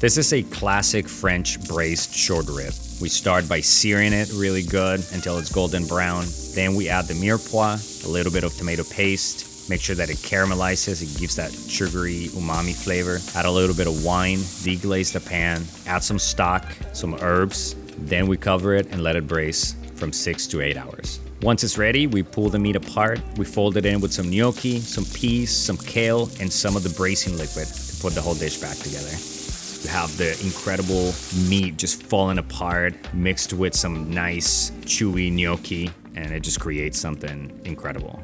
This is a classic French braised short rib. We start by searing it really good until it's golden brown. Then we add the mirepoix, a little bit of tomato paste, make sure that it caramelizes, it gives that sugary umami flavor. Add a little bit of wine, deglaze the pan, add some stock, some herbs, then we cover it and let it braise from six to eight hours. Once it's ready, we pull the meat apart, we fold it in with some gnocchi, some peas, some kale, and some of the braising liquid to put the whole dish back together. You have the incredible meat just falling apart, mixed with some nice chewy gnocchi, and it just creates something incredible.